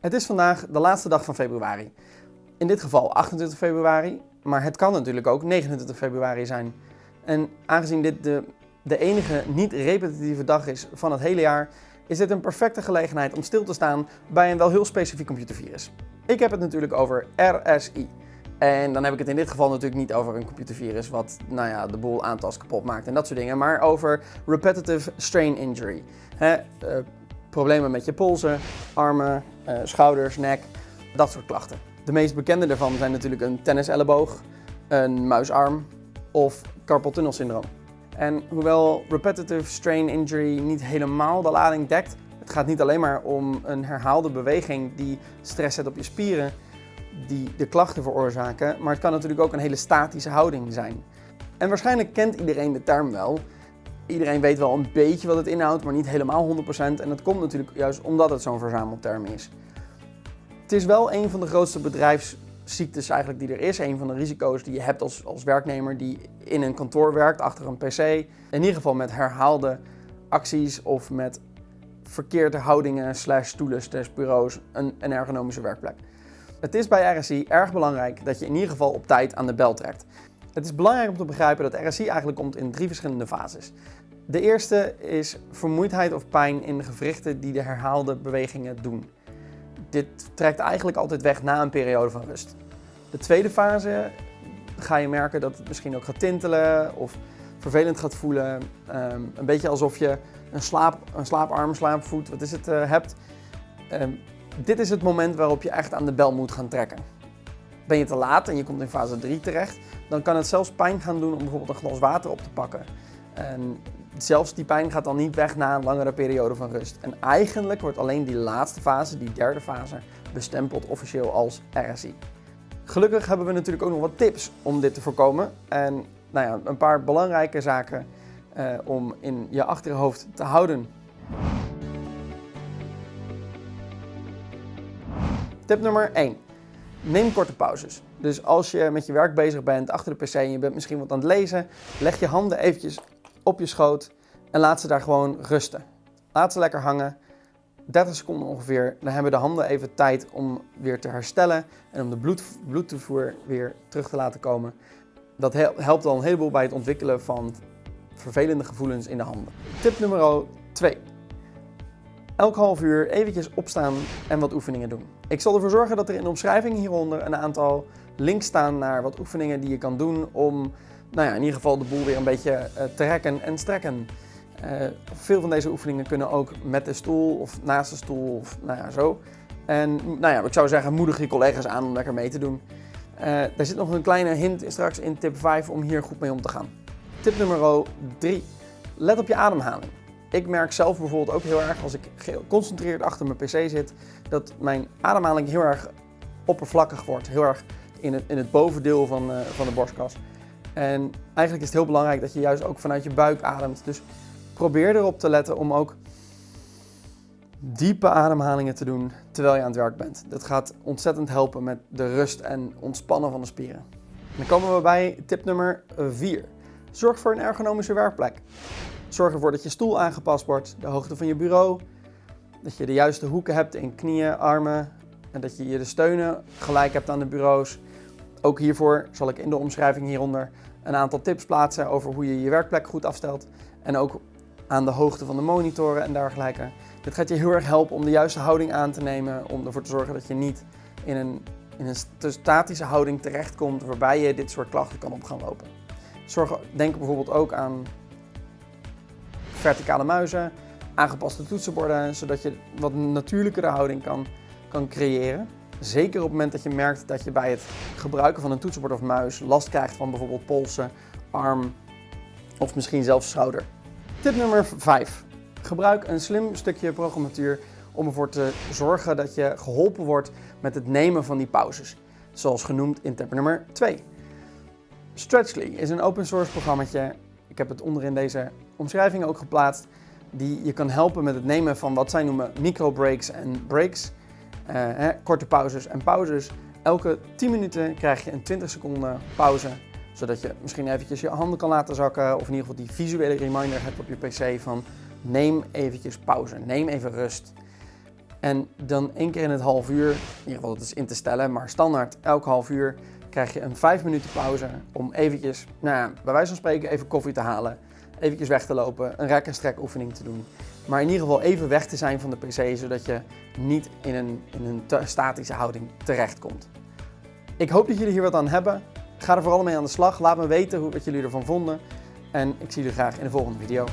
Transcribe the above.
Het is vandaag de laatste dag van februari. In dit geval 28 februari, maar het kan natuurlijk ook 29 februari zijn. En aangezien dit de, de enige niet-repetitieve dag is van het hele jaar, is dit een perfecte gelegenheid om stil te staan bij een wel heel specifiek computervirus. Ik heb het natuurlijk over RSI. En dan heb ik het in dit geval natuurlijk niet over een computervirus wat nou ja, de boel aantas kapot maakt en dat soort dingen, maar over Repetitive Strain Injury. Uh, problemen met je polsen, armen, uh, schouders, nek, dat soort klachten. De meest bekende daarvan zijn natuurlijk een tenniselleboog, een muisarm of carpal tunnel syndroom. En hoewel repetitive strain injury niet helemaal de lading dekt, het gaat niet alleen maar om een herhaalde beweging die stress zet op je spieren, die de klachten veroorzaken, maar het kan natuurlijk ook een hele statische houding zijn. En waarschijnlijk kent iedereen de term wel. Iedereen weet wel een beetje wat het inhoudt, maar niet helemaal 100%. En dat komt natuurlijk juist omdat het zo'n verzamelterm is. Het is wel een van de grootste bedrijfsziektes eigenlijk die er is. Een van de risico's die je hebt als, als werknemer die in een kantoor werkt, achter een pc. In ieder geval met herhaalde acties of met verkeerde houdingen slash stoelen slash bureaus een, een ergonomische werkplek. Het is bij RSI erg belangrijk dat je in ieder geval op tijd aan de bel trekt. Het is belangrijk om te begrijpen dat RSI eigenlijk komt in drie verschillende fases. De eerste is vermoeidheid of pijn in de gewrichten die de herhaalde bewegingen doen. Dit trekt eigenlijk altijd weg na een periode van rust. De tweede fase ga je merken dat het misschien ook gaat tintelen of vervelend gaat voelen. Ehm, een beetje alsof je een, slaap, een slaaparm, slaapvoet, wat is het, uh, hebt. Um, dit is het moment waarop je echt aan de bel moet gaan trekken. Ben je te laat en je komt in fase 3 terecht, dan kan het zelfs pijn gaan doen om bijvoorbeeld een glas water op te pakken. En zelfs die pijn gaat dan niet weg na een langere periode van rust. En eigenlijk wordt alleen die laatste fase, die derde fase, bestempeld officieel als RSI. Gelukkig hebben we natuurlijk ook nog wat tips om dit te voorkomen. En nou ja, een paar belangrijke zaken eh, om in je achterhoofd te houden. Tip nummer 1. Neem korte pauzes. Dus als je met je werk bezig bent achter de pc en je bent misschien wat aan het lezen, leg je handen eventjes op je schoot en laat ze daar gewoon rusten. Laat ze lekker hangen. 30 seconden ongeveer, dan hebben de handen even tijd om weer te herstellen en om de bloed, bloedtoevoer weer terug te laten komen. Dat helpt al een heleboel bij het ontwikkelen van vervelende gevoelens in de handen. Tip nummer 2. Elk half uur eventjes opstaan en wat oefeningen doen. Ik zal ervoor zorgen dat er in de omschrijving hieronder een aantal links staan naar wat oefeningen die je kan doen om nou ja, in ieder geval de boel weer een beetje uh, te rekken en strekken. Uh, veel van deze oefeningen kunnen ook met de stoel of naast de stoel of nou ja, zo. En nou ja, ik zou zeggen, moedig je collega's aan om lekker mee te doen. Uh, er zit nog een kleine hint straks in tip 5 om hier goed mee om te gaan. Tip nummer 3. Let op je ademhaling. Ik merk zelf bijvoorbeeld ook heel erg als ik geconcentreerd achter mijn pc zit, dat mijn ademhaling heel erg oppervlakkig wordt. Heel erg in het, in het bovendeel van, uh, van de borstkas. En eigenlijk is het heel belangrijk dat je juist ook vanuit je buik ademt. Dus probeer erop te letten om ook diepe ademhalingen te doen terwijl je aan het werk bent. Dat gaat ontzettend helpen met de rust en ontspannen van de spieren. Dan komen we bij tip nummer 4. Zorg voor een ergonomische werkplek. Zorg ervoor dat je stoel aangepast wordt, de hoogte van je bureau, dat je de juiste hoeken hebt in knieën, armen en dat je je de steunen gelijk hebt aan de bureaus. Ook hiervoor zal ik in de omschrijving hieronder een aantal tips plaatsen over hoe je je werkplek goed afstelt en ook aan de hoogte van de monitoren en dergelijke. Dit gaat je heel erg helpen om de juiste houding aan te nemen, om ervoor te zorgen dat je niet in een, in een statische houding terechtkomt waarbij je dit soort klachten kan op gaan lopen. Denk bijvoorbeeld ook aan verticale muizen, aangepaste toetsenborden, zodat je wat natuurlijkere houding kan, kan creëren. Zeker op het moment dat je merkt dat je bij het gebruiken van een toetsenbord of muis last krijgt van bijvoorbeeld polsen, arm of misschien zelfs schouder. Tip nummer 5. Gebruik een slim stukje programmatuur om ervoor te zorgen dat je geholpen wordt met het nemen van die pauzes. Zoals genoemd in tip nummer 2. Stretchly is een open source programmaatje. Ik heb het onderin deze omschrijving ook geplaatst. Die je kan helpen met het nemen van wat zij noemen micro breaks en breaks. Uh, hè, korte pauzes en pauzes. Elke 10 minuten krijg je een 20 seconden pauze. Zodat je misschien eventjes je handen kan laten zakken. Of in ieder geval die visuele reminder hebt op je pc van neem eventjes pauze. Neem even rust. En dan één keer in het half uur, in ieder geval dat is in te stellen, maar standaard elk half uur krijg je een 5 minuten pauze om eventjes, nou ja, bij wijze van spreken even koffie te halen, eventjes weg te lopen, een rek- en strek oefening te doen. Maar in ieder geval even weg te zijn van de pc, zodat je niet in een, in een statische houding terechtkomt. Ik hoop dat jullie hier wat aan hebben. Ga er vooral mee aan de slag. Laat me weten wat jullie ervan vonden. En ik zie jullie graag in de volgende video.